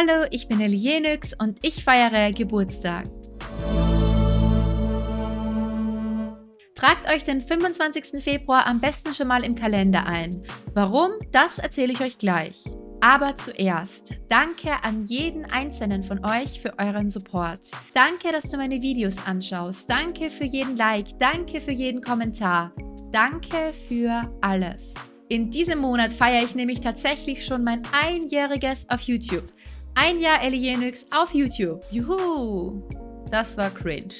Hallo, ich bin Elienix und ich feiere Geburtstag. Tragt euch den 25. Februar am besten schon mal im Kalender ein. Warum? Das erzähle ich euch gleich. Aber zuerst, danke an jeden einzelnen von euch für euren Support. Danke, dass du meine Videos anschaust. Danke für jeden Like. Danke für jeden Kommentar. Danke für alles. In diesem Monat feiere ich nämlich tatsächlich schon mein Einjähriges auf YouTube. Ein Jahr Elienix auf YouTube. Juhu! Das war cringe.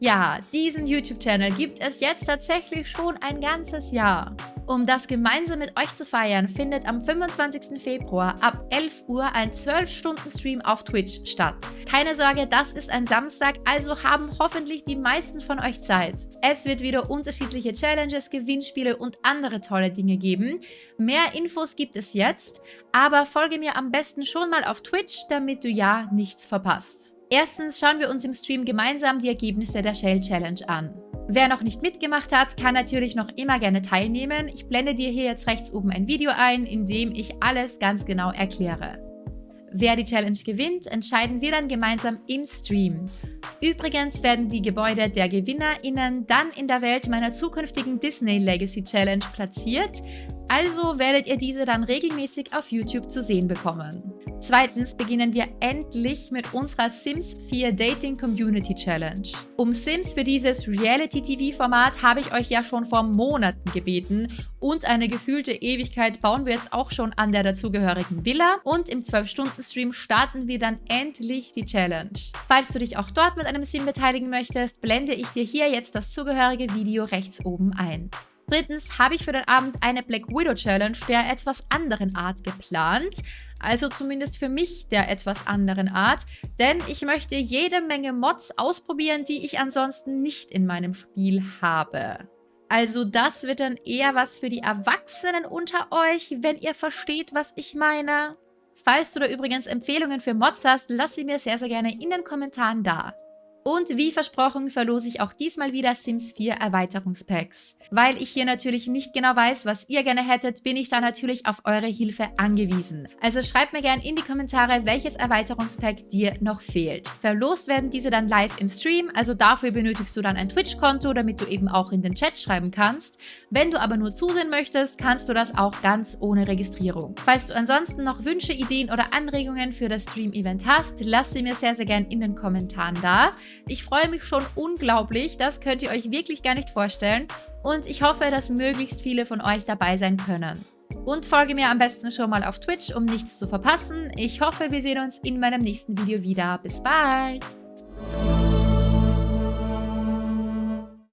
Ja, diesen YouTube-Channel gibt es jetzt tatsächlich schon ein ganzes Jahr. Um das gemeinsam mit euch zu feiern, findet am 25. Februar ab 11 Uhr ein 12-Stunden-Stream auf Twitch statt. Keine Sorge, das ist ein Samstag, also haben hoffentlich die meisten von euch Zeit. Es wird wieder unterschiedliche Challenges, Gewinnspiele und andere tolle Dinge geben. Mehr Infos gibt es jetzt, aber folge mir am besten schon mal auf Twitch, damit du ja nichts verpasst. Erstens schauen wir uns im Stream gemeinsam die Ergebnisse der Shell Challenge an. Wer noch nicht mitgemacht hat, kann natürlich noch immer gerne teilnehmen. Ich blende dir hier jetzt rechts oben ein Video ein, in dem ich alles ganz genau erkläre. Wer die Challenge gewinnt, entscheiden wir dann gemeinsam im Stream. Übrigens werden die Gebäude der GewinnerInnen dann in der Welt meiner zukünftigen Disney Legacy Challenge platziert, also werdet ihr diese dann regelmäßig auf YouTube zu sehen bekommen. Zweitens beginnen wir endlich mit unserer Sims 4 Dating Community Challenge. Um Sims für dieses Reality-TV-Format habe ich euch ja schon vor Monaten gebeten und eine gefühlte Ewigkeit bauen wir jetzt auch schon an der dazugehörigen Villa und im 12-Stunden-Stream starten wir dann endlich die Challenge. Falls du dich auch dort mit einem Sim beteiligen möchtest, blende ich dir hier jetzt das zugehörige Video rechts oben ein. Drittens habe ich für den Abend eine Black Widow Challenge der etwas anderen Art geplant. Also zumindest für mich der etwas anderen Art. Denn ich möchte jede Menge Mods ausprobieren, die ich ansonsten nicht in meinem Spiel habe. Also das wird dann eher was für die Erwachsenen unter euch, wenn ihr versteht, was ich meine. Falls du da übrigens Empfehlungen für Mods hast, lass sie mir sehr, sehr gerne in den Kommentaren da. Und wie versprochen verlose ich auch diesmal wieder Sims 4 Erweiterungspacks. Weil ich hier natürlich nicht genau weiß, was ihr gerne hättet, bin ich da natürlich auf eure Hilfe angewiesen. Also schreibt mir gerne in die Kommentare, welches Erweiterungspack dir noch fehlt. Verlost werden diese dann live im Stream, also dafür benötigst du dann ein Twitch-Konto, damit du eben auch in den Chat schreiben kannst. Wenn du aber nur zusehen möchtest, kannst du das auch ganz ohne Registrierung. Falls du ansonsten noch Wünsche, Ideen oder Anregungen für das Stream-Event hast, lass sie mir sehr, sehr gerne in den Kommentaren da. Ich freue mich schon unglaublich, das könnt ihr euch wirklich gar nicht vorstellen und ich hoffe, dass möglichst viele von euch dabei sein können. Und folge mir am besten schon mal auf Twitch, um nichts zu verpassen. Ich hoffe, wir sehen uns in meinem nächsten Video wieder. Bis bald!